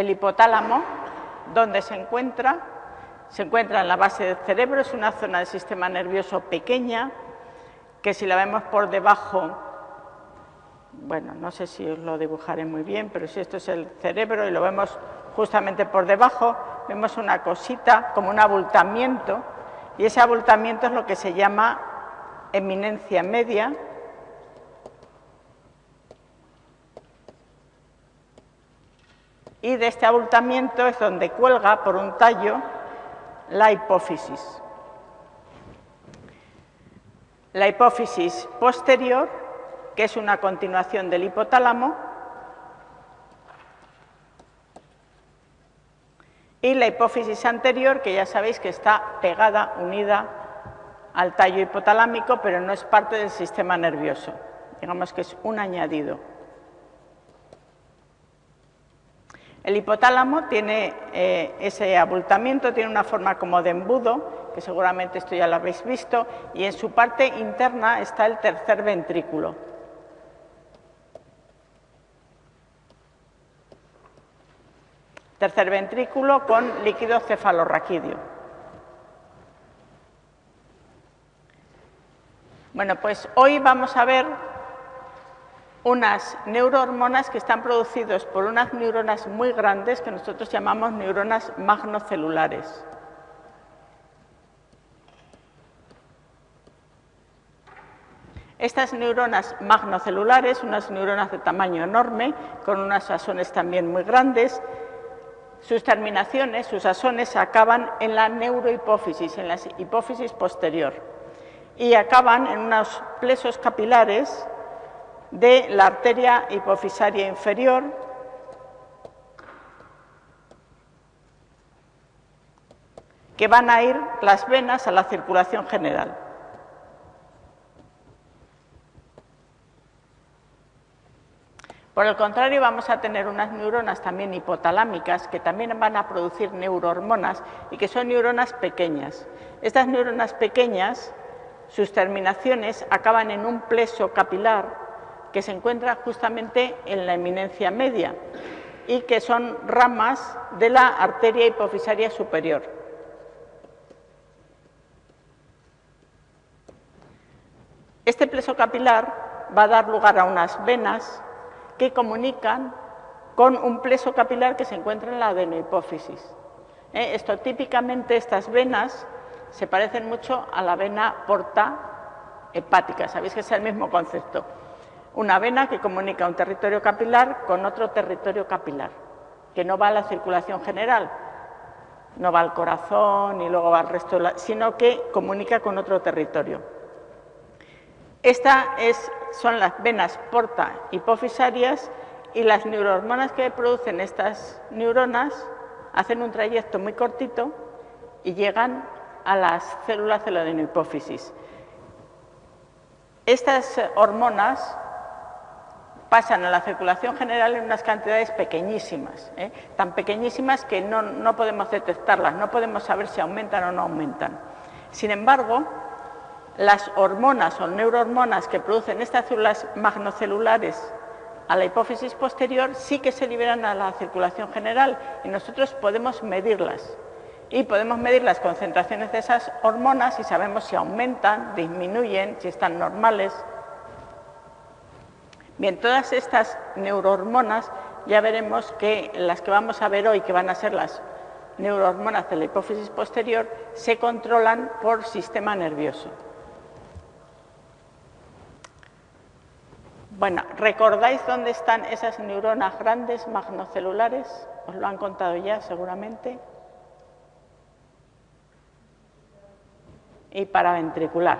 el hipotálamo, donde se encuentra, se encuentra en la base del cerebro, es una zona del sistema nervioso pequeña, que si la vemos por debajo, bueno, no sé si os lo dibujaré muy bien, pero si esto es el cerebro y lo vemos justamente por debajo, vemos una cosita como un abultamiento, y ese abultamiento es lo que se llama eminencia media, y de este abultamiento es donde cuelga por un tallo la hipófisis. La hipófisis posterior, que es una continuación del hipotálamo, y la hipófisis anterior, que ya sabéis que está pegada, unida al tallo hipotalámico, pero no es parte del sistema nervioso. Digamos que es un añadido. El hipotálamo tiene eh, ese abultamiento, tiene una forma como de embudo, que seguramente esto ya lo habéis visto, y en su parte interna está el tercer ventrículo. Tercer ventrículo con líquido cefalorraquídeo. Bueno, pues hoy vamos a ver unas neurohormonas que están producidas por unas neuronas muy grandes que nosotros llamamos neuronas magnocelulares. Estas neuronas magnocelulares, unas neuronas de tamaño enorme, con unas asones también muy grandes, sus terminaciones, sus asones, acaban en la neurohipófisis, en la hipófisis posterior, y acaban en unos plesos capilares de la arteria hipofisaria inferior, que van a ir las venas a la circulación general. Por el contrario, vamos a tener unas neuronas también hipotalámicas que también van a producir neurohormonas y que son neuronas pequeñas. Estas neuronas pequeñas, sus terminaciones acaban en un pleso capilar que se encuentra justamente en la eminencia media y que son ramas de la arteria hipofisaria superior. Este pleso capilar va a dar lugar a unas venas que comunican con un pleso capilar que se encuentra en la adenohipófisis. ¿Eh? Esto típicamente estas venas se parecen mucho a la vena porta hepática, sabéis que es el mismo concepto una vena que comunica un territorio capilar con otro territorio capilar, que no va a la circulación general, no va al corazón y luego va al resto, sino que comunica con otro territorio. Estas son las venas porta hipofisarias y las neurohormonas que producen estas neuronas hacen un trayecto muy cortito y llegan a las células de la adenohipófisis. Estas hormonas pasan a la circulación general en unas cantidades pequeñísimas, ¿eh? tan pequeñísimas que no, no podemos detectarlas, no podemos saber si aumentan o no aumentan. Sin embargo, las hormonas o neurohormonas que producen estas células magnocelulares a la hipófisis posterior sí que se liberan a la circulación general y nosotros podemos medirlas. Y podemos medir las concentraciones de esas hormonas y sabemos si aumentan, disminuyen, si están normales, Bien, todas estas neurohormonas ya veremos que las que vamos a ver hoy, que van a ser las neurohormonas de la hipófisis posterior, se controlan por sistema nervioso. Bueno, ¿recordáis dónde están esas neuronas grandes magnocelulares? Os lo han contado ya seguramente. Y paraventricular.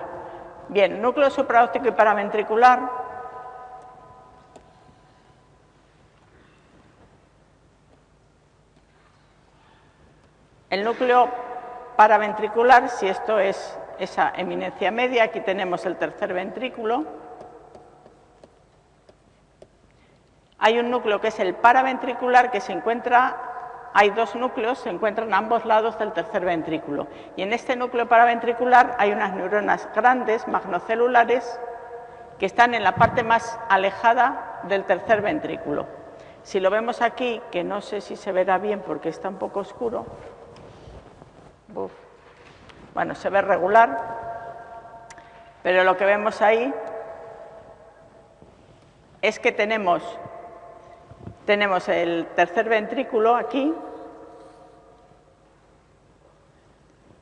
Bien, núcleo supraóptico y paraventricular El núcleo paraventricular, si esto es esa eminencia media, aquí tenemos el tercer ventrículo. Hay un núcleo que es el paraventricular que se encuentra, hay dos núcleos, se encuentran a ambos lados del tercer ventrículo. Y en este núcleo paraventricular hay unas neuronas grandes, magnocelulares, que están en la parte más alejada del tercer ventrículo. Si lo vemos aquí, que no sé si se verá bien porque está un poco oscuro, bueno, se ve regular, pero lo que vemos ahí es que tenemos, tenemos el tercer ventrículo aquí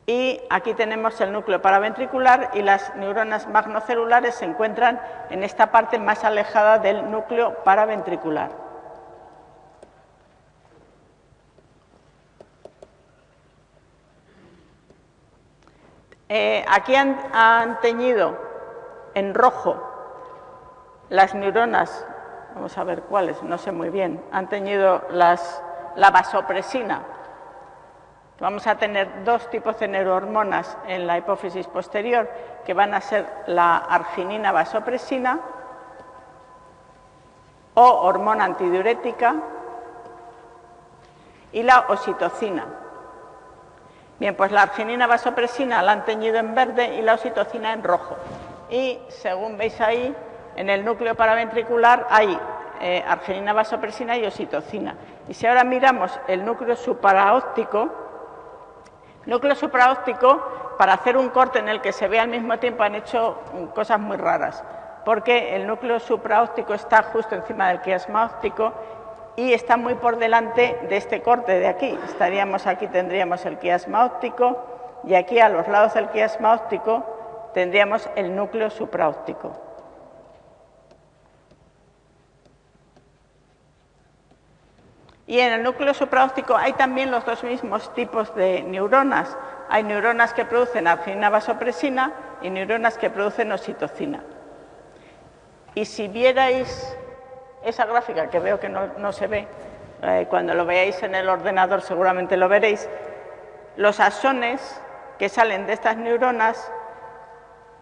y aquí tenemos el núcleo paraventricular y las neuronas magnocelulares se encuentran en esta parte más alejada del núcleo paraventricular. Eh, aquí han, teñido en rojo las neuronas, vamos a ver cuáles, no sé muy bien, han teñido la vasopresina. Vamos a tener dos tipos de neurohormonas en la hipófisis posterior, que van a ser la arginina vasopresina o hormona antidiurética y la oxitocina. Bien, pues la arginina vasopresina la han teñido en verde y la oxitocina en rojo. Y según veis ahí, en el núcleo paraventricular hay eh, arginina vasopresina y oxitocina. Y si ahora miramos el núcleo supraóptico, núcleo supraóptico, para hacer un corte en el que se vea al mismo tiempo han hecho cosas muy raras, porque el núcleo supraóptico está justo encima del quiasma óptico y está muy por delante de este corte de aquí. Estaríamos aquí, tendríamos el quiasma óptico y aquí a los lados del quiasma óptico tendríamos el núcleo supraóptico. Y en el núcleo supraóptico hay también los dos mismos tipos de neuronas. Hay neuronas que producen arginina vasopresina y neuronas que producen oxitocina. Y si vierais esa gráfica que veo que no, se ve, eh, cuando lo veáis en el ordenador seguramente lo veréis, los axones que salen de estas neuronas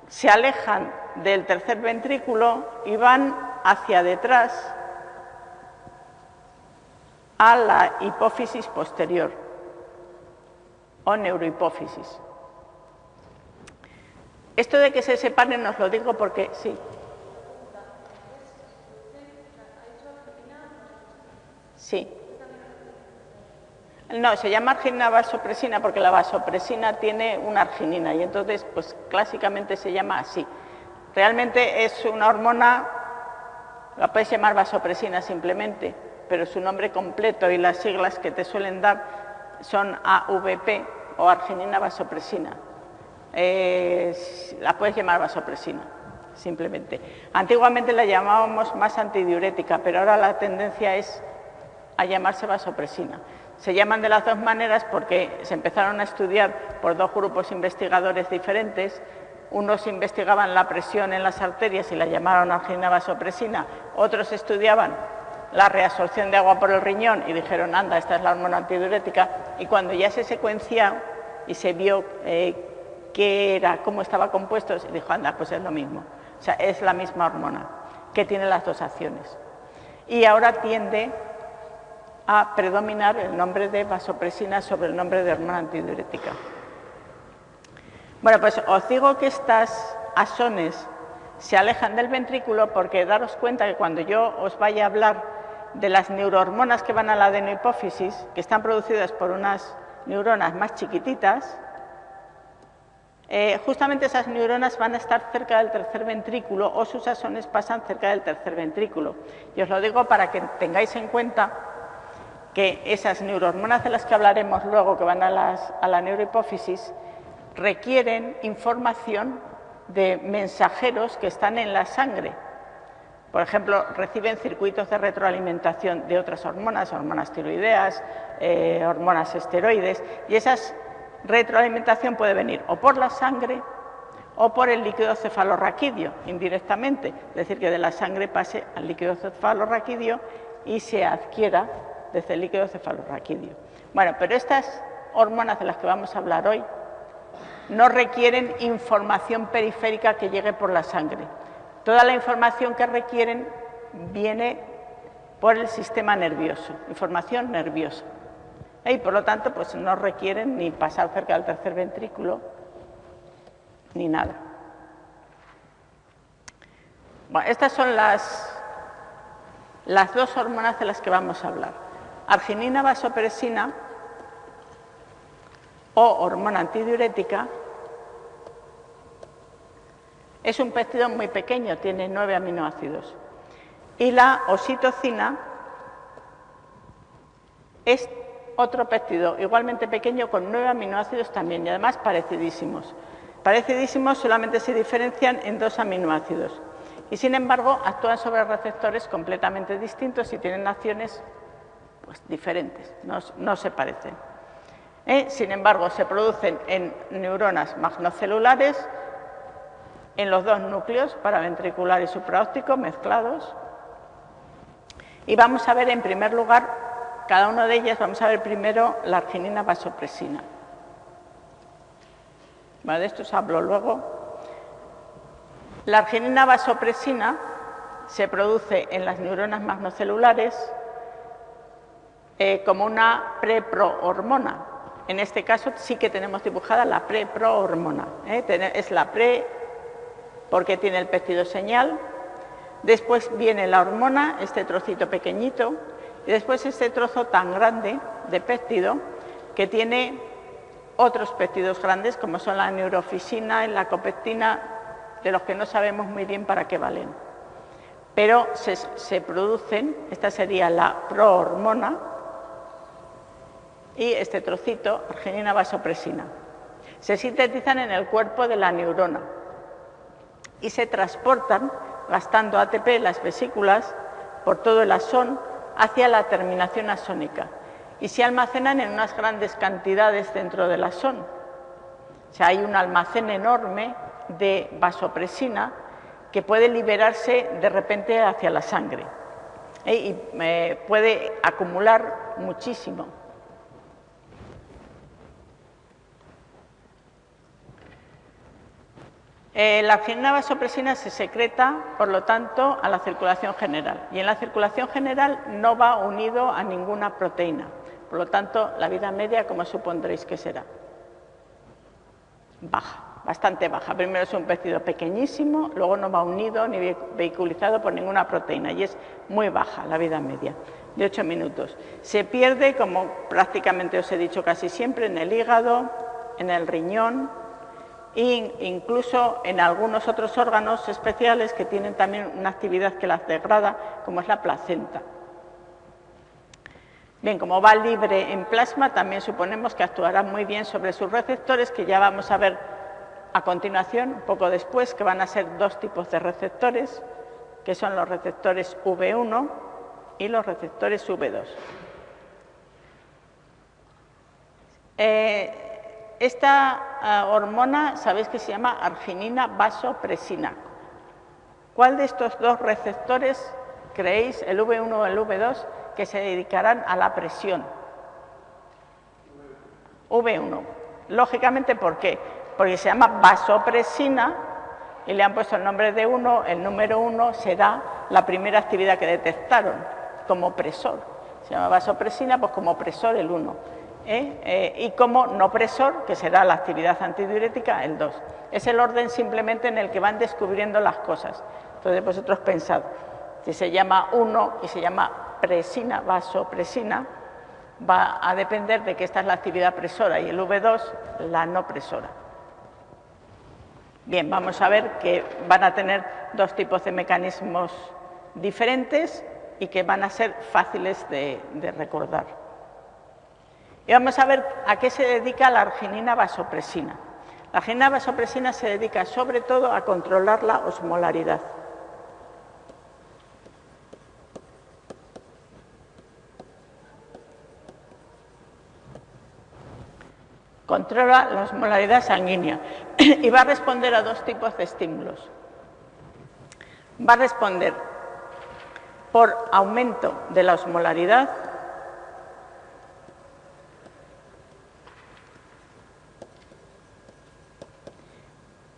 se alejan del tercer ventrículo y van hacia detrás a la hipófisis posterior o neurohipófisis. Esto de que se separen os lo digo porque sí, Sí. No, se llama arginina vasopresina porque la vasopresina tiene una arginina y entonces, pues clásicamente se llama así. Realmente es una hormona, la puedes llamar vasopresina simplemente, pero su nombre completo y las siglas que te suelen dar son AVP o arginina vasopresina. la puedes llamar vasopresina, simplemente. Antiguamente la llamábamos más antidiurética, pero ahora la tendencia es a llamarse vasopresina. Se llaman de las dos maneras porque se empezaron a estudiar por dos grupos investigadores diferentes. Unos investigaban la presión en las arterias y la llamaron arginina vasopresina. Otros estudiaban la reabsorción de agua por el riñón y dijeron, anda, esta es la hormona antidiurética. Y cuando ya se secuenciaron y se vio eh, qué era, cómo estaba compuesto, se dijo, anda, pues es lo mismo. O sea, es la misma hormona que tiene las dos acciones. Y ahora tiende a predominar el nombre de vasopresina sobre el nombre de hormona antidiurética. Bueno, pues os digo que estas axones se alejan del ventrículo porque daros cuenta que cuando yo os vaya a hablar de las neurohormonas que van a la adenohipófisis, que están producidas por unas neuronas más chiquititas, eh, justamente esas neuronas van a estar cerca del tercer ventrículo o sus axones pasan cerca del tercer ventrículo. Y os lo digo para que tengáis en cuenta que esas neurohormonas de las que hablaremos luego, que van a, la neurohipófisis, requieren información de mensajeros que están en la sangre. Por ejemplo, reciben circuitos de retroalimentación de otras hormonas, hormonas tiroideas, eh, hormonas esteroides, y esa retroalimentación puede venir o por la sangre o por el líquido cefalorraquídeo, indirectamente, es decir, que de la sangre pase al líquido cefalorraquídeo y se adquiera desde el líquido cefalorraquídeo. Bueno, pero estas hormonas de las que vamos a hablar hoy no requieren información periférica que llegue por la sangre. Toda la información que requieren viene por el sistema nervioso, información nerviosa. Y por lo tanto, pues no requieren ni pasar cerca del tercer ventrículo ni nada. Bueno, estas son las las dos hormonas de las que vamos a hablar. Arginina vasopresina o hormona antidiurética es un péptido muy pequeño, tiene nueve aminoácidos. Y la oxitocina es otro péptido igualmente pequeño con nueve aminoácidos también y además parecidísimos. Parecidísimos solamente se diferencian en dos aminoácidos y sin embargo actúan sobre receptores completamente distintos y tienen acciones pues, diferentes, no, se parecen. ¿Eh? Sin embargo, se producen en neuronas magnocelulares, en los dos núcleos, paraventricular y supraóptico, mezclados. Y vamos a ver en primer lugar, cada una de ellas, vamos a ver primero la arginina vasopresina. de esto os hablo luego. La arginina vasopresina se produce en las neuronas magnocelulares eh, como una preprohormona. En este caso sí que tenemos dibujada la preprohormona. ¿eh? Es la pre porque tiene el péptido señal. Después viene la hormona, este trocito pequeñito, y después este trozo tan grande de péptido que tiene otros péptidos grandes como son la neurofisina, la copectina, de los que no sabemos muy bien para qué valen. Pero se, producen, esta sería la prohormona y este trocito, arginina vasopresina. Se sintetizan en el cuerpo de la neurona y se transportan, gastando ATP las vesículas, por todo el asón hacia la terminación asónica y se almacenan en unas grandes cantidades dentro del asón. O sea, hay un almacén enorme de vasopresina que puede liberarse de repente hacia la sangre ¿eh? y eh, puede acumular muchísimo. Eh, la arginina vasopresina se secreta, por lo tanto, a la circulación general y en la circulación general no va unido a ninguna proteína. Por lo tanto, la vida media, como supondréis que será? Baja bastante baja. Primero es un péptido pequeñísimo, luego no va unido ni vehiculizado por ninguna proteína y es muy baja la vida media, de 8 minutos. Se pierde, como prácticamente os he dicho casi siempre, en el hígado, en el riñón e incluso en algunos otros órganos especiales que tienen también una actividad que las degrada, como es la placenta. Bien, como va libre en plasma, también suponemos que actuará muy bien sobre sus receptores, que ya vamos a ver a continuación, un poco después, que van a ser dos tipos de receptores, que son los receptores V1 y los receptores V2. Eh, esta ah, hormona, sabéis que se llama arginina vasopresina. ¿Cuál de estos dos receptores creéis, el V1 o el V2, que se dedicarán a la presión? V1. Lógicamente, ¿por qué? porque se llama vasopresina y le han puesto el nombre de uno, el número uno será la primera actividad que detectaron como presor. Se llama vasopresina, pues como presor el 1. ¿Eh? Eh, y como no presor, que será la actividad antidiurética, el 2. Es el orden simplemente en el que van descubriendo las cosas. Entonces vosotros pensad, si se llama 1 y se llama presina, vasopresina, va a depender de que esta es la actividad presora y el V2 la no presora. Bien, vamos a ver que van a tener dos tipos de mecanismos diferentes y que van a ser fáciles de, recordar. Y vamos a ver a qué se dedica la arginina vasopresina. La arginina vasopresina se dedica sobre todo a controlar la osmolaridad. controla la osmolaridad sanguínea y va a responder a dos tipos de estímulos. Va a responder por aumento de la osmolaridad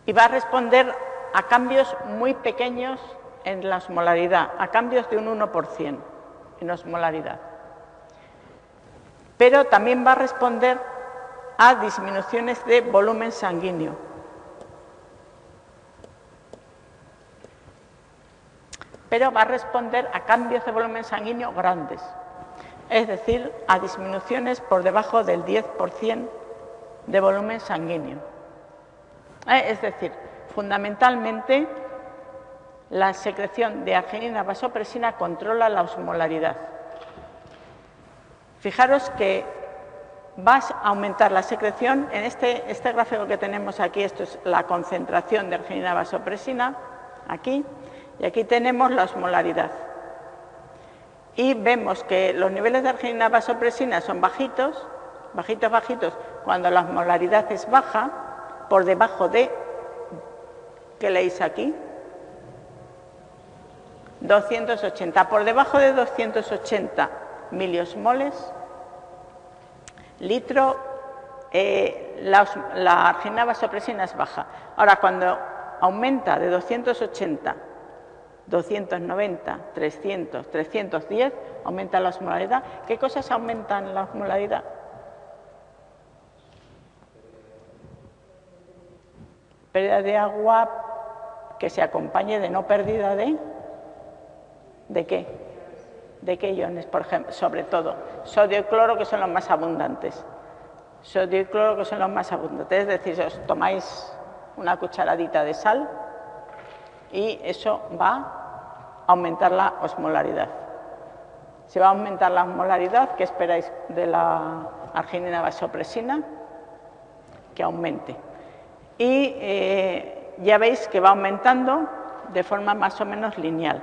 y va a responder a cambios muy pequeños en la osmolaridad, a cambios de un 1% en osmolaridad. Pero también va a responder a disminuciones de volumen sanguíneo. pero va a responder a cambios de volumen sanguíneo grandes, es decir, a disminuciones por debajo del 10% de volumen sanguíneo. Eh, es decir, fundamentalmente la secreción de arginina vasopresina controla la osmolaridad. Fijaros que vas a aumentar la secreción. En este, este gráfico que tenemos aquí, esto es la concentración de arginina vasopresina, aquí, y aquí tenemos la osmolaridad. Y vemos que los niveles de arginina vasopresina son bajitos, bajitos, bajitos, cuando la osmolaridad es baja, por debajo de, ¿qué leéis aquí? 280. Por debajo de 280 miliosmoles, litro, eh, la, la arginina vasopresina es baja. Ahora, cuando aumenta de 280 290, 300, 310, aumenta la osmolaridad. ¿Qué cosas aumentan la osmolaridad? Pérdida de agua que se acompañe de no pérdida de... ¿De qué? ¿De qué iones, por ejemplo? Sobre todo, sodio y cloro, que son los más abundantes. Sodio y cloro, que son los más abundantes. Es decir, os tomáis una cucharadita de sal y eso va aumentar la osmolaridad. Si va a aumentar la osmolaridad, ¿qué esperáis de la arginina vasopresina? Que aumente. Y eh, ya veis que va aumentando de forma más o menos lineal.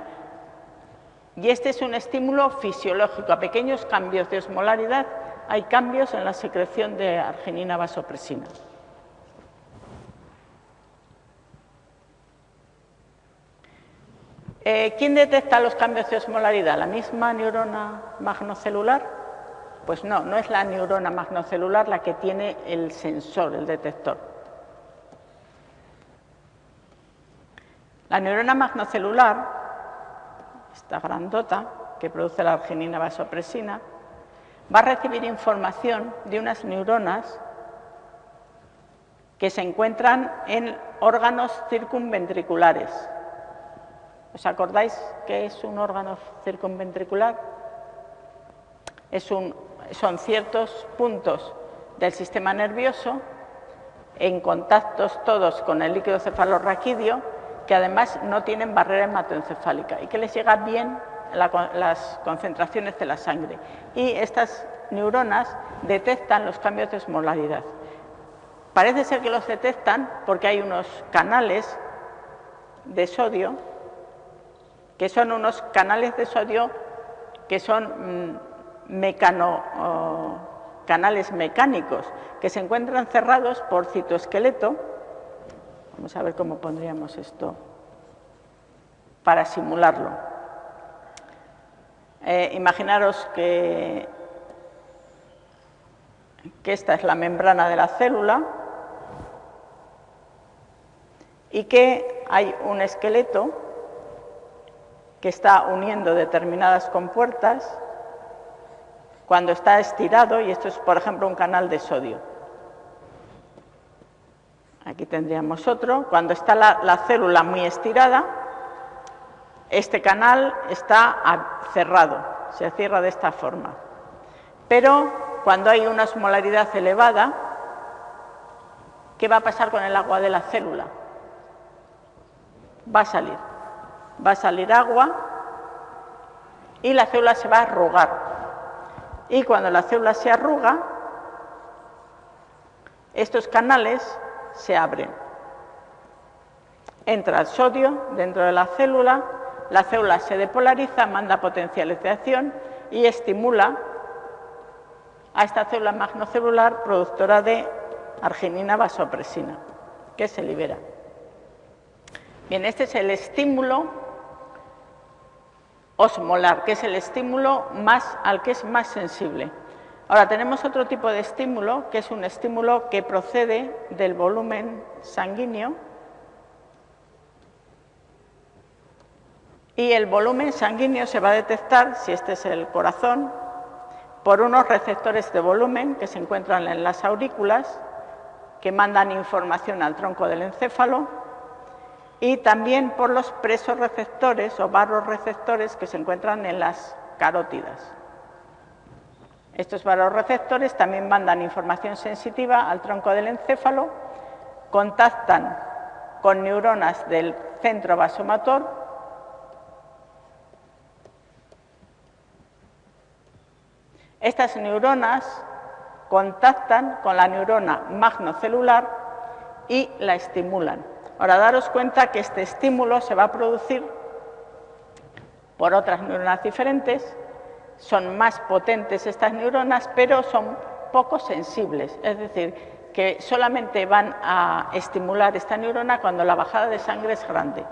Y este es un estímulo fisiológico. A pequeños cambios de osmolaridad hay cambios en la secreción de arginina vasopresina. Eh, ¿Quién detecta los cambios de osmolaridad? ¿La misma neurona magnocelular? Pues no, no es la neurona magnocelular la que tiene el sensor, el detector. La neurona magnocelular, esta grandota que produce la arginina vasopresina, va a recibir información de unas neuronas que se encuentran en órganos circunventriculares, ¿Os acordáis qué es un órgano circunventricular? son ciertos puntos del sistema nervioso en contactos todos con el líquido cefalorraquídeo que además no tienen barrera hematoencefálica y que les llega bien las concentraciones de la sangre. Y estas neuronas detectan los cambios de osmolaridad. Parece ser que los detectan porque hay unos canales de sodio que son unos canales de sodio que son mm, canales mecánicos que se encuentran cerrados por citoesqueleto. Vamos a ver cómo pondríamos esto para simularlo. Eh, imaginaros que, que esta es la membrana de la célula y que hay un esqueleto que está uniendo determinadas compuertas cuando está estirado, y esto es, por ejemplo, un canal de sodio. Aquí tendríamos otro. Cuando está la, célula muy estirada, este canal está cerrado, se cierra de esta forma. Pero cuando hay una osmolaridad elevada, ¿qué va a pasar con el agua de la célula? Va a salir va a salir agua y la célula se va a arrugar. Y cuando la célula se arruga, estos canales se abren. Entra el sodio dentro de la célula, la célula se depolariza, manda potenciales de acción y estimula a esta célula magnocelular productora de arginina vasopresina, que se libera. Bien, este es el estímulo osmolar, que es el estímulo más, al que es más sensible. Ahora tenemos otro tipo de estímulo, que es un estímulo que procede del volumen sanguíneo y el volumen sanguíneo se va a detectar, si este es el corazón, por unos receptores de volumen que se encuentran en las aurículas, que mandan información al tronco del encéfalo y también por los presoreceptores o receptores que se encuentran en las carótidas. Estos receptores también mandan información sensitiva al tronco del encéfalo, contactan con neuronas del centro vasomotor Estas neuronas contactan con la neurona magnocelular y la estimulan. Ahora, daros cuenta que este estímulo se va a producir por otras neuronas diferentes, son más potentes estas neuronas, pero son poco sensibles, es decir, que solamente van a estimular esta neurona cuando la bajada de sangre es grande.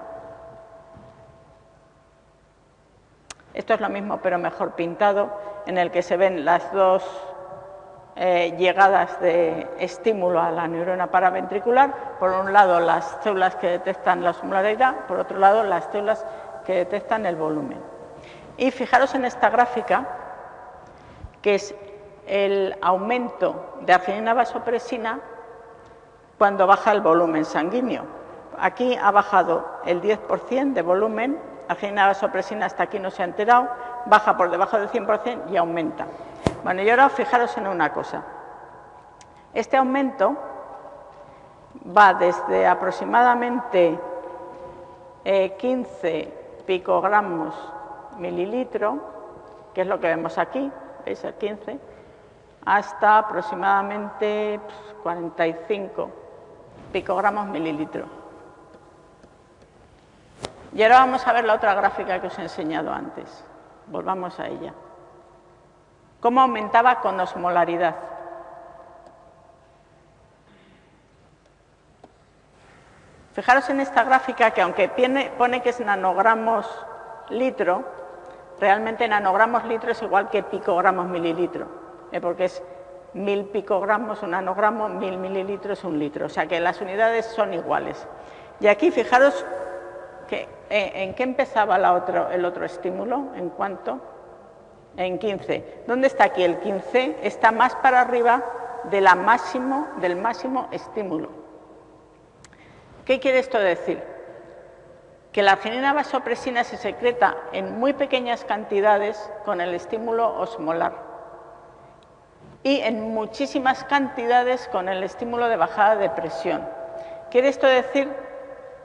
Esto es lo mismo, pero mejor pintado, en el que se ven las dos eh, llegadas de estímulo a la neurona paraventricular, por un lado las células que detectan la osmolaridad, por otro lado las células que detectan el volumen. Y fijaros en esta gráfica, que es el aumento de arginina vasopresina cuando baja el volumen sanguíneo. Aquí ha bajado el 10% de volumen, arginina vasopresina hasta aquí no se ha enterado, baja por debajo del 100% y aumenta. Bueno, y ahora fijaros en una cosa. Este aumento va desde aproximadamente 15 eh, picogramos mililitro, que es lo que vemos aquí, veis el 15, hasta aproximadamente 45 pues, picogramos mililitro. Y ahora vamos a ver la otra gráfica que os he enseñado antes. Volvamos a ella cómo aumentaba con osmolaridad. Fijaros en esta gráfica que aunque pone que es nanogramos litro, realmente nanogramos litro es igual que picogramos mililitro, ¿eh? porque es mil picogramos un nanogramo, mil mililitros un litro, o sea que las unidades son iguales. Y aquí fijaros que, eh, en qué empezaba el otro estímulo, en cuánto en 15. ¿Dónde está aquí el 15? Está más para arriba de la del máximo estímulo. ¿Qué quiere esto decir? Que la arginina vasopresina se secreta en muy pequeñas cantidades con el estímulo osmolar y en muchísimas cantidades con el estímulo de bajada de presión. Quiere esto decir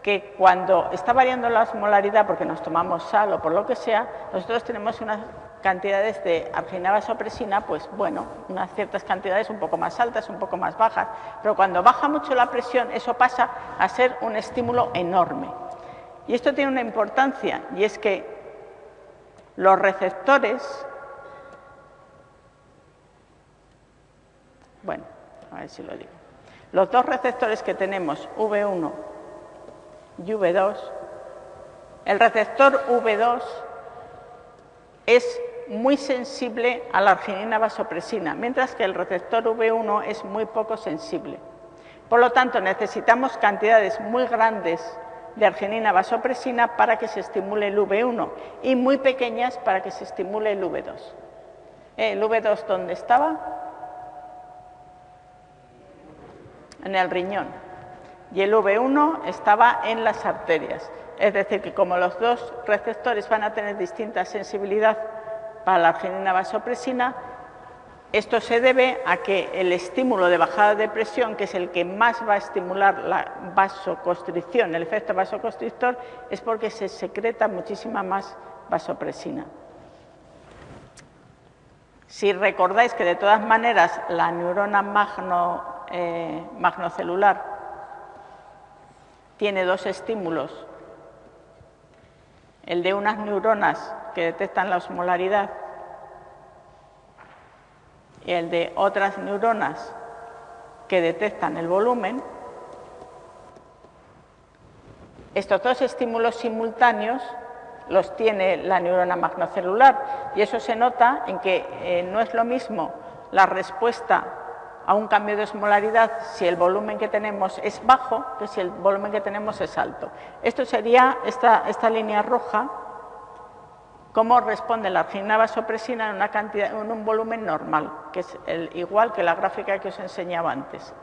que cuando está variando la osmolaridad porque nos tomamos sal o por lo que sea, nosotros tenemos una cantidades de arginina vasopresina, pues bueno, unas ciertas cantidades un poco más altas, un poco más bajas, pero cuando baja mucho la presión, eso pasa a ser un estímulo enorme. Y esto tiene una importancia, y es que los receptores, bueno, a ver si lo digo, los dos receptores que tenemos, V1 y V2, el receptor V2 es muy sensible a la arginina vasopresina, mientras que el receptor V1 es muy poco sensible. Por lo tanto, necesitamos cantidades muy grandes de arginina vasopresina para que se estimule el V1 y muy pequeñas para que se estimule el V2. ¿El V2 dónde estaba? En el riñón. Y el V1 estaba en las arterias. Es decir, que como los dos receptores van a tener distinta sensibilidad para la arginina vasopresina. Esto se debe a que el estímulo de bajada de presión, que es el que más va a estimular la vasoconstricción, el efecto vasoconstrictor, es porque se secreta muchísima más vasopresina. Si recordáis que de todas maneras la neurona eh, magnocelular tiene dos estímulos, el de unas neuronas que detectan la osmolaridad y el de otras neuronas que detectan el volumen, estos dos estímulos simultáneos los tiene la neurona magnocelular y eso se nota en que eh, no es lo mismo la respuesta a un cambio de osmolaridad si el volumen que tenemos es bajo que si el volumen que tenemos es alto. Esto sería esta, esta línea roja cómo responde la arginina vasopresina en, una cantidad, en un volumen normal, que es el, igual que la gráfica que os enseñaba antes.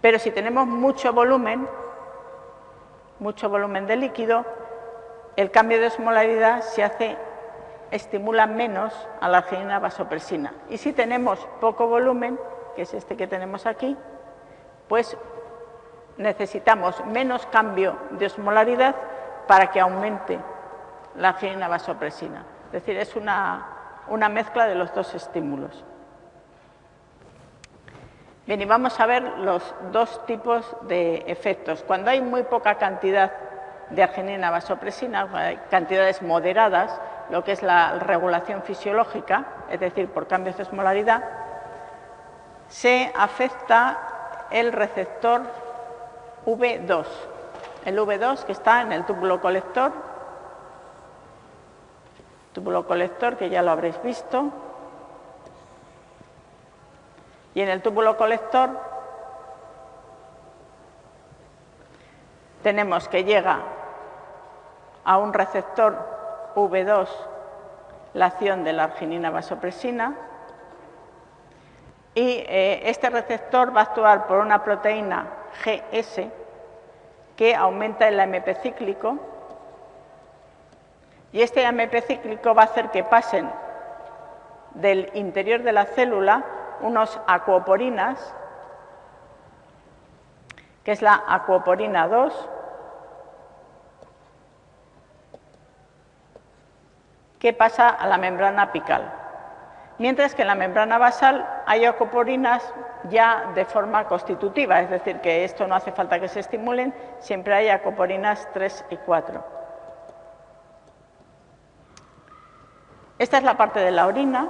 Pero si tenemos mucho volumen, mucho volumen de líquido, el cambio de osmolaridad se hace, estimula menos a la arginina vasopresina. Y si tenemos poco volumen, que es este que tenemos aquí, pues necesitamos menos cambio de osmolaridad para que aumente la arginina vasopresina. Es decir, es una, una mezcla de los dos estímulos. Bien, y vamos a ver los dos tipos de efectos. Cuando hay muy poca cantidad de arginina vasopresina, cantidades moderadas, lo que es la regulación fisiológica, es decir, por cambios de osmolaridad, se afecta el receptor V2. El V2 que está en el túbulo colector, túbulo colector que ya lo habréis visto, y en el túbulo colector tenemos que llega a un receptor V2 la acción de la arginina vasopresina. Y eh, este receptor va a actuar por una proteína GS que aumenta el AMP cíclico y este AMP cíclico va a hacer que pasen del interior de la célula unos acuoporinas, que es la acuoporina 2, que pasa a la membrana apical. Mientras que en la membrana basal hay acuoporinas ya de forma constitutiva, es decir, que esto no hace falta que se estimulen, siempre hay acoporinas 3 y 4. Esta es la parte de la orina,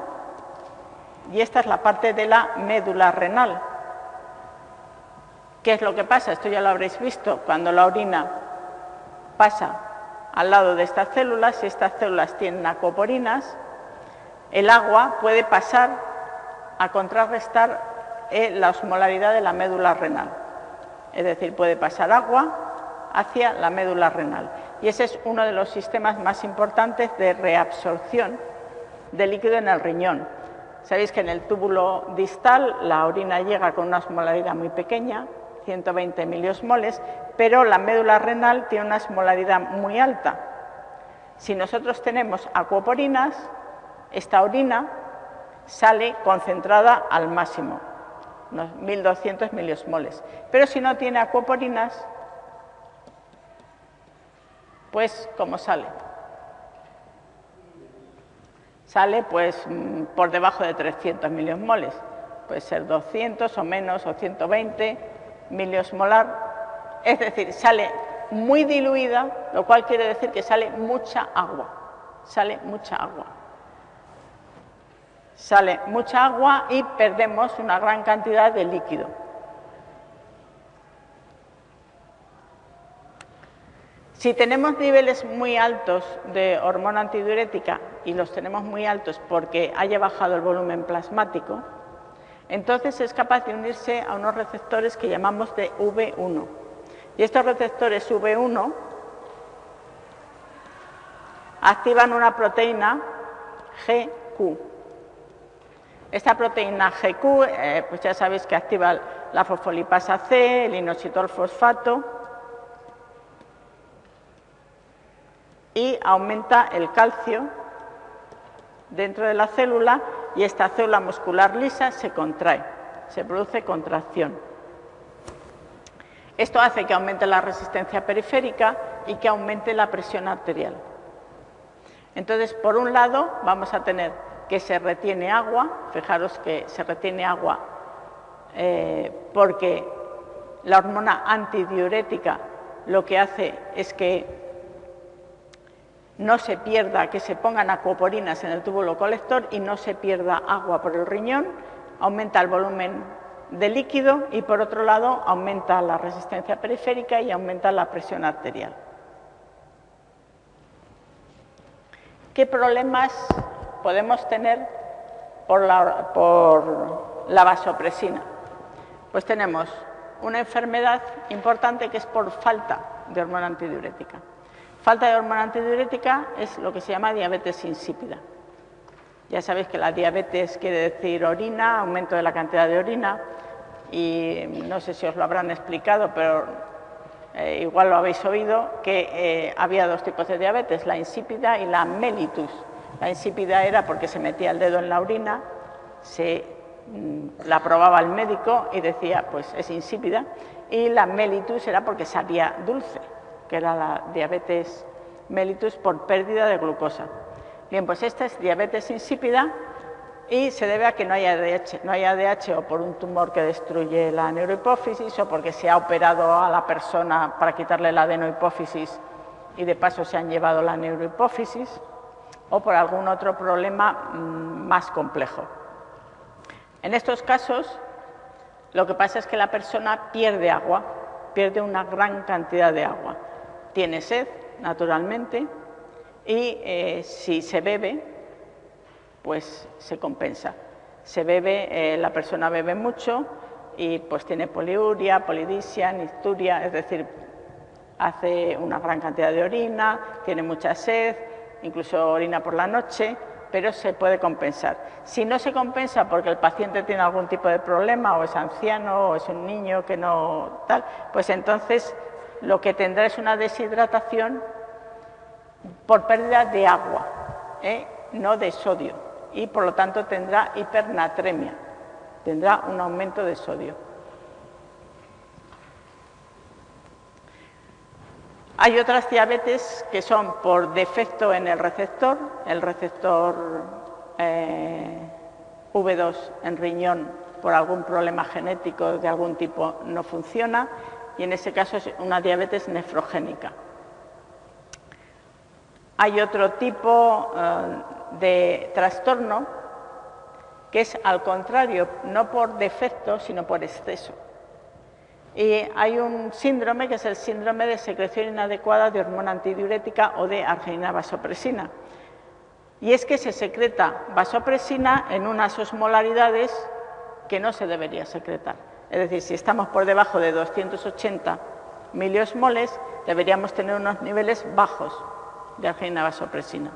y esta es la parte de la médula renal. ¿Qué es lo que pasa? Esto ya lo habréis visto. Cuando la orina pasa al lado de estas células, si estas células tienen acoporinas, el agua puede pasar a contrarrestar eh, la osmolaridad de la médula renal. Es decir, puede pasar agua hacia la médula renal. Y ese es uno de los sistemas más importantes de reabsorción de líquido en el riñón. Sabéis que en el túbulo distal la orina llega con una osmolaridad muy pequeña, 120 miliosmoles, pero la médula renal tiene una osmolaridad muy alta. Si nosotros tenemos acuoporinas, esta orina sale concentrada al máximo, unos 1200 miliosmoles. Pero si no tiene acuoporinas, pues ¿cómo sale? Sale pues mm, por debajo de 300 miliosmoles. Puede ser 200 o menos o 120 miliosmolar. Es decir, sale muy diluida, lo cual quiere decir que sale mucha agua. Sale mucha agua. Sale mucha agua y perdemos una gran cantidad de líquido. Si tenemos niveles muy altos de hormona antidiurética y los tenemos muy altos porque haya bajado el volumen plasmático, entonces es capaz de unirse a unos receptores que llamamos de V1. Y estos receptores V1 activan una proteína GQ. Esta proteína GQ, eh, pues ya sabéis que activa la fosfolipasa C, el inositol fosfato, y aumenta el calcio dentro de la célula y esta célula muscular lisa se contrae, se produce contracción. Esto hace que aumente la resistencia periférica y que aumente la presión arterial. Entonces, por un lado, vamos a tener que se retiene agua, fijaros que se retiene agua eh, porque la hormona antidiurética lo que hace es que no se pierda, que se pongan acuoporinas en el túbulo colector y no se pierda agua por el riñón, aumenta el volumen de líquido y por otro lado aumenta la resistencia periférica y aumenta la presión arterial. ¿Qué problemas podemos tener por la, por la vasopresina? Pues tenemos una enfermedad importante que es por falta de hormona antidiurética. Falta de hormona antidiurética es lo que se llama diabetes insípida. Ya sabéis que la diabetes quiere decir orina, aumento de la cantidad de orina, y no sé si os lo habrán explicado, pero eh, igual lo habéis oído, que eh, había dos tipos de diabetes, la insípida y la mellitus. La insípida era porque se metía el dedo en la orina, se mm, la probaba el médico y decía, pues es insípida, y la mellitus era porque sabía dulce, que era la diabetes mellitus por pérdida de glucosa. Bien, pues esta es diabetes insípida y se debe a que no hay ADH, no hay ADH o por un tumor que destruye la neurohipófisis o porque se ha operado a la persona para quitarle la adenohipófisis y de paso se han llevado la neurohipófisis o por algún otro problema mm, más complejo. En estos casos, lo que pasa es que la persona pierde agua, pierde una gran cantidad de agua. Tiene sed, naturalmente, y eh, si se bebe, pues se compensa. Se bebe, eh, la persona bebe mucho y pues tiene poliuria, polidisia, nicturia, es decir, hace una gran cantidad de orina, tiene mucha sed, incluso orina por la noche, pero se puede compensar. Si no se compensa porque el paciente tiene algún tipo de problema, o es anciano, o es un niño que no tal, pues entonces lo que tendrá es una deshidratación por pérdida de agua, ¿eh? no de sodio, y por lo tanto tendrá hipernatremia, tendrá un aumento de sodio. Hay otras diabetes que son por defecto en el receptor, el receptor eh, V2 en riñón por algún problema genético de algún tipo no funciona y en ese caso es una diabetes nefrogénica. Hay otro tipo eh, de trastorno que es al contrario, no por defecto, sino por exceso. Y hay un síndrome que es el síndrome de secreción inadecuada de hormona antidiurética o de arginina vasopresina. Y es que se secreta vasopresina en unas osmolaridades que no se debería secretar. Es decir, si estamos por debajo de 280 miliosmoles, deberíamos tener unos niveles bajos de arginina vasopresina.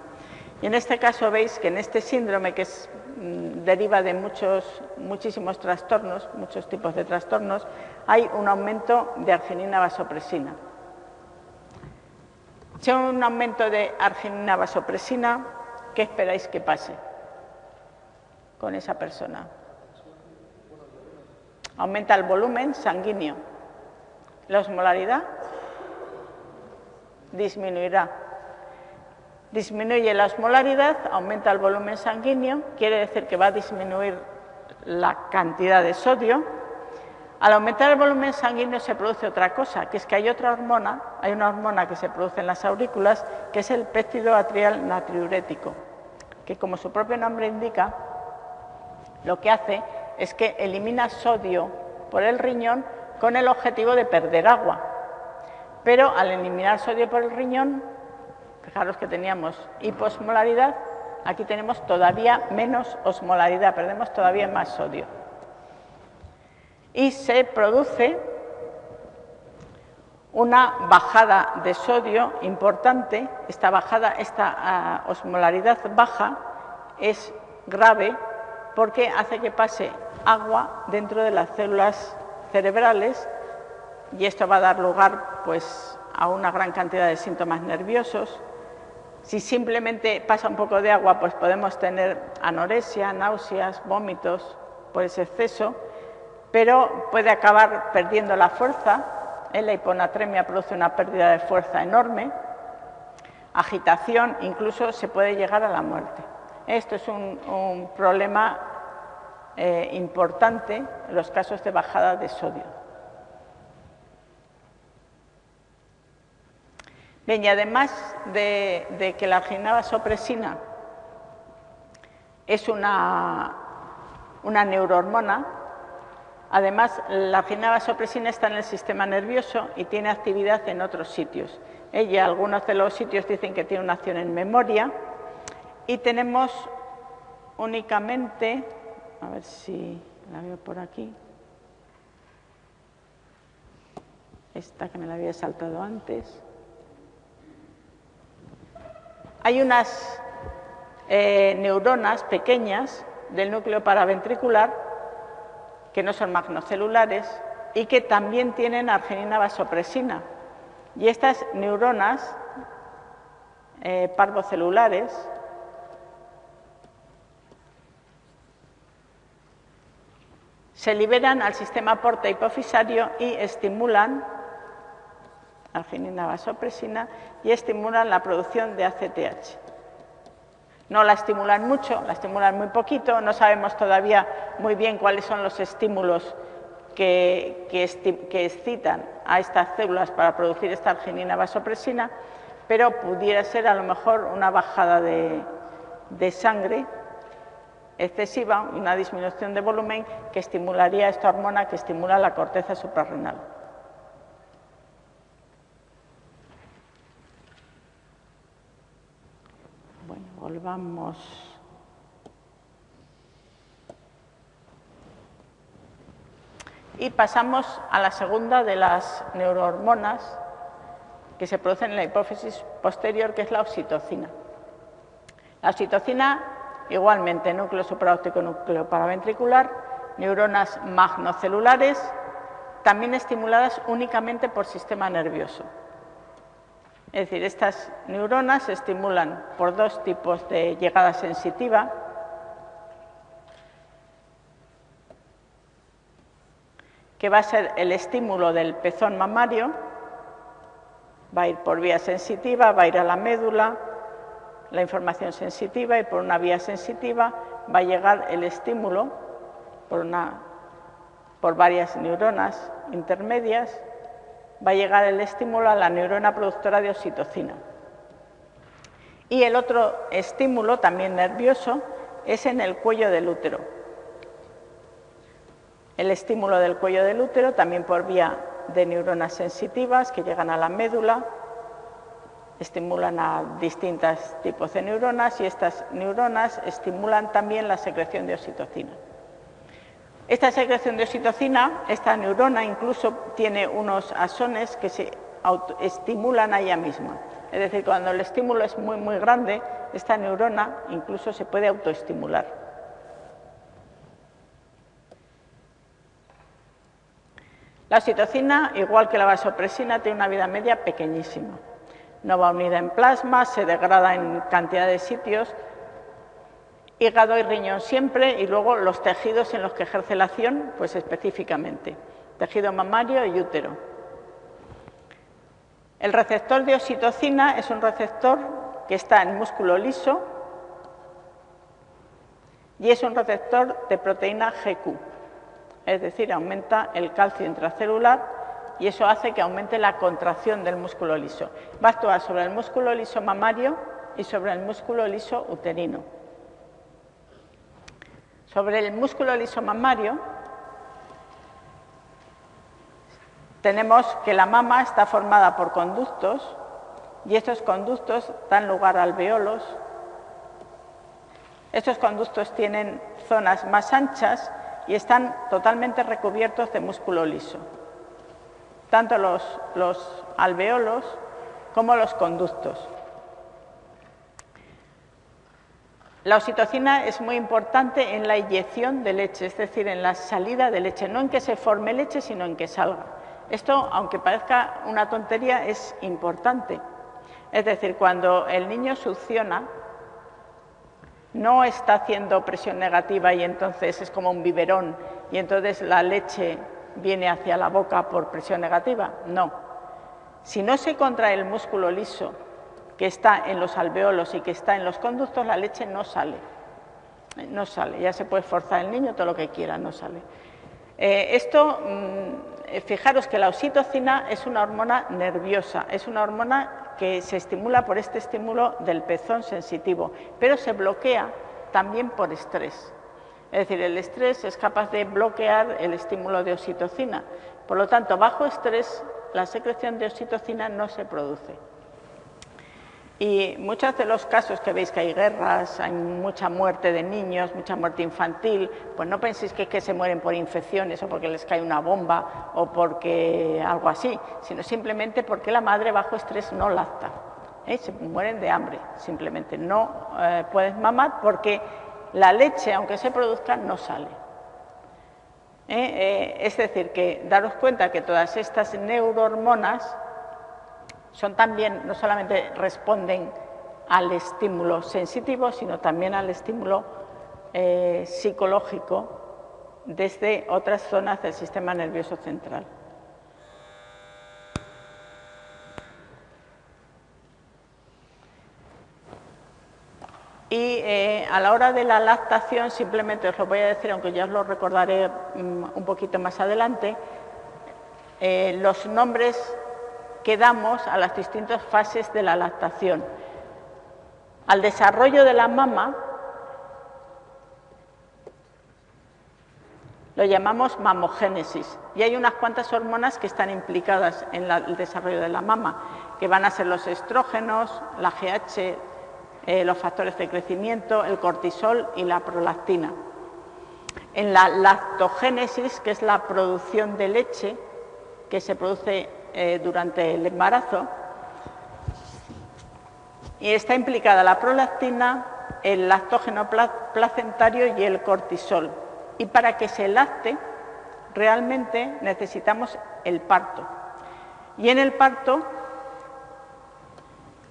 Y en este caso veis que en este síndrome que es Mm, deriva de muchos, muchísimos trastornos, muchos tipos de trastornos, hay un aumento de arginina vasopresina. Si hay un aumento de arginina vasopresina, ¿qué esperáis que pase con esa persona? Aumenta el volumen sanguíneo. La osmolaridad disminuirá disminuye la osmolaridad, aumenta el volumen sanguíneo, quiere decir que va a disminuir la cantidad de sodio. Al aumentar el volumen sanguíneo se produce otra cosa, que es que hay otra hormona, hay una hormona que se produce en las aurículas, que es el péptido atrial natriurético, que como su propio nombre indica, lo que hace es que elimina sodio por el riñón con el objetivo de perder agua. Pero al eliminar sodio por el riñón, Fijaros que teníamos hiposmolaridad, aquí tenemos todavía menos osmolaridad, perdemos todavía más sodio. Y se produce una bajada de sodio importante, esta bajada, esta ah, osmolaridad baja es grave porque hace que pase agua dentro de las células cerebrales y esto va a dar lugar pues, a una gran cantidad de síntomas nerviosos, si simplemente pasa un poco de agua, pues podemos tener anorexia, náuseas, vómitos por ese exceso, pero puede acabar perdiendo la fuerza. La hiponatremia produce una pérdida de fuerza enorme, agitación, incluso se puede llegar a la muerte. Esto es un, problema eh, importante en los casos de bajada de sodio. Bien, y además de, que la arginina es una, una neurohormona, además la arginina está en el sistema nervioso y tiene actividad en otros sitios. Ella, algunos de los sitios dicen que tiene una acción en memoria y tenemos únicamente, a ver si la veo por aquí, esta que me la había saltado antes. Hay unas eh, neuronas pequeñas del núcleo paraventricular que no son magnocelulares y que también tienen arginina vasopresina, Y estas neuronas eh, parvocelulares se liberan al sistema porta hipofisario y estimulan arginina vasopresina y estimulan la producción de ACTH. No la estimulan mucho, la estimulan muy poquito, no sabemos todavía muy bien cuáles son los estímulos que, excitan a estas células para producir esta arginina vasopresina, pero pudiera ser a lo mejor una bajada de, de sangre excesiva, una disminución de volumen que estimularía esta hormona que estimula la corteza suprarrenal. Bueno, volvamos. Y pasamos a la segunda de las neurohormonas que se producen en la hipófisis posterior, que es la oxitocina. La oxitocina Igualmente, núcleo supraóptico, núcleo paraventricular, neuronas magnocelulares, también estimuladas únicamente por sistema nervioso. Es decir, estas neuronas se estimulan por dos tipos de llegada sensitiva. que va a ser el estímulo del pezón mamario, va a ir por vía sensitiva, va a ir a la médula, la información sensitiva y por una vía sensitiva va a llegar el estímulo por, varias neuronas intermedias, va a llegar el estímulo a la neurona productora de oxitocina. Y el otro estímulo, también nervioso, es en el cuello del útero. El estímulo del cuello del útero, también por vía de neuronas sensitivas que llegan a la médula, estimulan a distintos tipos de neuronas y estas neuronas estimulan también la secreción de oxitocina. Esta secreción de oxitocina, esta neurona incluso tiene unos asones que se estimulan a ella misma. Es decir, cuando el estímulo es muy, muy grande, esta neurona incluso se puede autoestimular. La oxitocina, igual que la vasopresina, tiene una vida media pequeñísima no va unida en plasma, se degrada en cantidad de sitios, hígado y riñón siempre, y luego los tejidos en los que ejerce la acción, pues específicamente, tejido mamario y útero. El receptor de oxitocina es un receptor que está en músculo liso y es un receptor de proteína GQ, es decir, aumenta el calcio intracelular y eso hace que aumente la contracción del músculo liso. Va a actuar sobre el músculo liso mamario y sobre el músculo liso uterino. Sobre el músculo liso mamario tenemos que la mama está formada por conductos y estos conductos dan lugar a alveolos. Estos conductos tienen zonas más anchas y están totalmente recubiertos de músculo liso tanto los, alveolos como los conductos. La oxitocina es muy importante en la inyección de leche, es decir, en la salida de leche, no en que se forme leche, sino en que salga. Esto, aunque parezca una tontería, es importante. Es decir, cuando el niño succiona, no está haciendo presión negativa y entonces es como un biberón y entonces la leche viene hacia la boca por presión negativa, no. Si no se contrae el músculo liso que está en los alveolos y que está en los conductos, la leche no sale. No sale, ya se puede forzar el niño todo lo que quiera, no sale. Eh, esto, mm, fijaros que la oxitocina es una hormona nerviosa, es una hormona que se estimula por este estímulo del pezón sensitivo, pero se bloquea también por estrés. Es decir, el estrés es capaz de bloquear el estímulo de oxitocina. Por lo tanto, bajo estrés, la secreción de oxitocina no se produce. Y muchos de los casos que veis que hay guerras, hay mucha muerte de niños, mucha muerte infantil, pues no penséis que, es que se mueren por infecciones o porque les cae una bomba o porque algo así, sino simplemente porque la madre bajo estrés no lacta. ¿eh? Se mueren de hambre, simplemente. No eh, puedes mamar porque la leche, aunque se produzca, no sale. ¿Eh? Eh, es decir, que daros cuenta que todas estas neurohormonas son también, no solamente responden al estímulo sensitivo, sino también al estímulo eh, psicológico desde otras zonas del sistema nervioso central. Y eh, a la hora de la lactación, simplemente os lo voy a decir, aunque ya os lo recordaré mm, un poquito más adelante, eh, los nombres que damos a las distintas fases de la lactación. Al desarrollo de la mama lo llamamos mamogénesis y hay unas cuantas hormonas que están implicadas en el desarrollo de la mama, que van a ser los estrógenos, la GH, eh, los factores de crecimiento, el cortisol y la prolactina. En la lactogénesis, que es la producción de leche que se produce eh, durante el embarazo, y está implicada la prolactina, el lactógeno placentario y el cortisol. Y para que se lacte, realmente necesitamos el parto. Y en el parto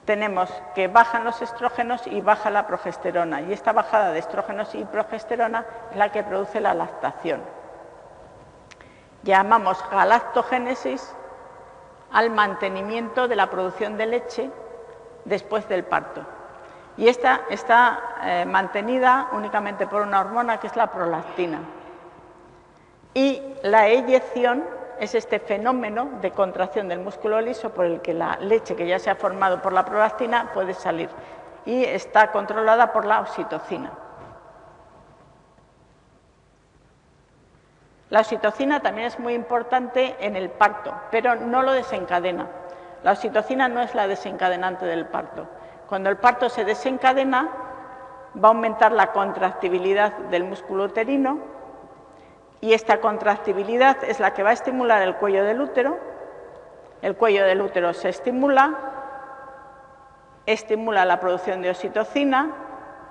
tenemos que bajan los estrógenos y baja la progesterona. Y esta bajada de estrógenos y progesterona es la que produce la lactación. Llamamos galactogénesis al mantenimiento de la producción de leche después del parto. Y esta está eh, mantenida únicamente por una hormona que es la prolactina. Y la eyección es este fenómeno de contracción del músculo liso por el que la leche que ya se ha formado por la prolactina puede salir y está controlada por la oxitocina. La oxitocina también es muy importante en el parto, pero no lo desencadena. La oxitocina no es la desencadenante del parto. Cuando el parto se desencadena, va a aumentar la contractibilidad del músculo uterino y esta contractibilidad es la que va a estimular el cuello del útero. El cuello del útero se estimula, estimula la producción de oxitocina,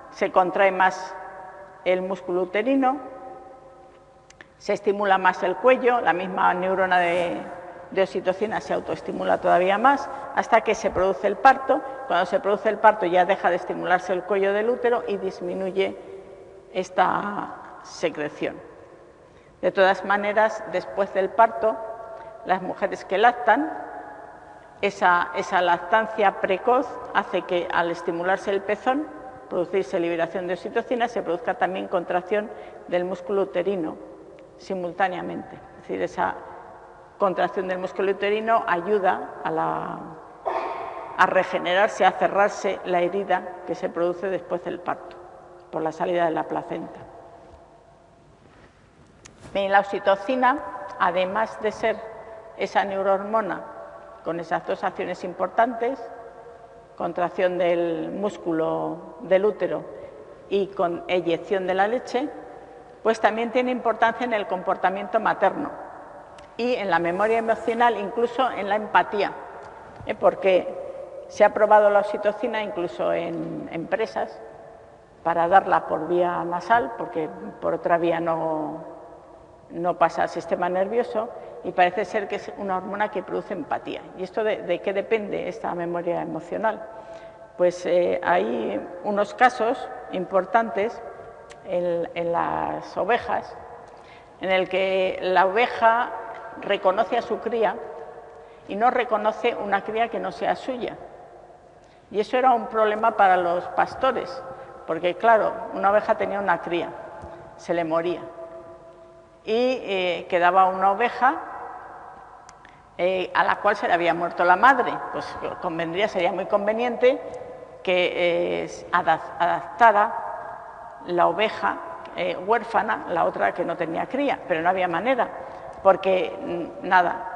se contrae más el músculo uterino, se estimula más el cuello, la misma neurona de, oxitocina se autoestimula todavía más hasta que se produce el parto. Cuando se produce el parto ya deja de estimularse el cuello del útero y disminuye esta secreción. De todas maneras, después del parto, las mujeres que lactan, esa, lactancia precoz hace que al estimularse el pezón, producirse liberación de oxitocina, se produzca también contracción del músculo uterino simultáneamente. Es decir, esa contracción del músculo uterino ayuda a, regenerarse, a cerrarse la herida que se produce después del parto, por la salida de la placenta. La oxitocina, además de ser esa neurohormona con esas dos acciones importantes, contracción del músculo del útero y con eyección de la leche, pues también tiene importancia en el comportamiento materno y en la memoria emocional, incluso en la empatía, ¿eh? porque se ha probado la oxitocina incluso en empresas para darla por vía nasal, porque por otra vía no, no pasa al sistema nervioso, y parece ser que es una hormona que produce empatía. ¿Y esto de, qué depende esta memoria emocional? Pues eh, hay unos casos importantes en, en las ovejas en el que la oveja reconoce a su cría y no reconoce una cría que no sea suya. Y eso era un problema para los pastores, porque claro, una oveja tenía una cría, se le moría. Y eh, quedaba una oveja eh, a la cual se le había muerto la madre. Pues convendría, sería muy conveniente que eh, adaptara la oveja huérfana, la otra que no tenía cría, pero no había manera porque nada,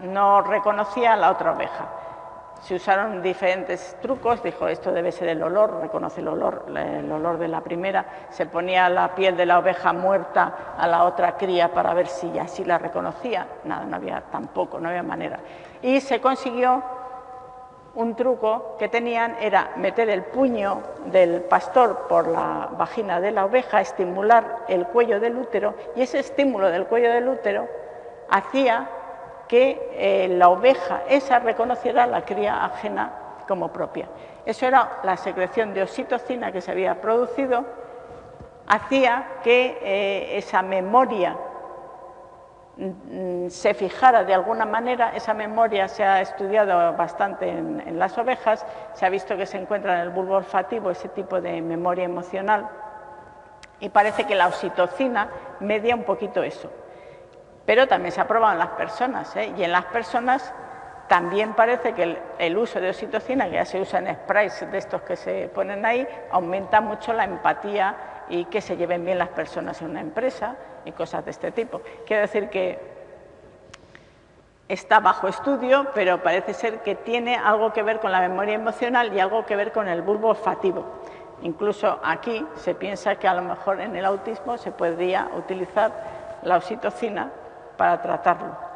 no reconocía a la otra oveja. Se usaron diferentes trucos, dijo esto debe ser el olor, reconoce el olor, el olor de la primera, se ponía la piel de la oveja muerta a la otra cría para ver si así la reconocía, nada, no había tampoco, no había manera. Y se consiguió un truco que tenían era meter el puño del pastor por la vagina de la oveja, estimular el cuello del útero y ese estímulo del cuello del útero hacía que eh, la oveja esa reconociera la cría ajena como propia. Eso era la secreción de oxitocina que se había producido, hacía que eh, esa memoria mm, se fijara de alguna manera, esa memoria se ha estudiado bastante en, en, las ovejas, se ha visto que se encuentra en el bulbo olfativo ese tipo de memoria emocional y parece que la oxitocina media un poquito eso. Pero también se ha probado en las personas ¿eh? y en las personas también parece que el, uso de oxitocina, que ya se usa en sprays de estos que se ponen ahí, aumenta mucho la empatía y que se lleven bien las personas en una empresa y cosas de este tipo. Quiero decir que está bajo estudio, pero parece ser que tiene algo que ver con la memoria emocional y algo que ver con el bulbo olfativo. Incluso aquí se piensa que a lo mejor en el autismo se podría utilizar la oxitocina para tratarlo.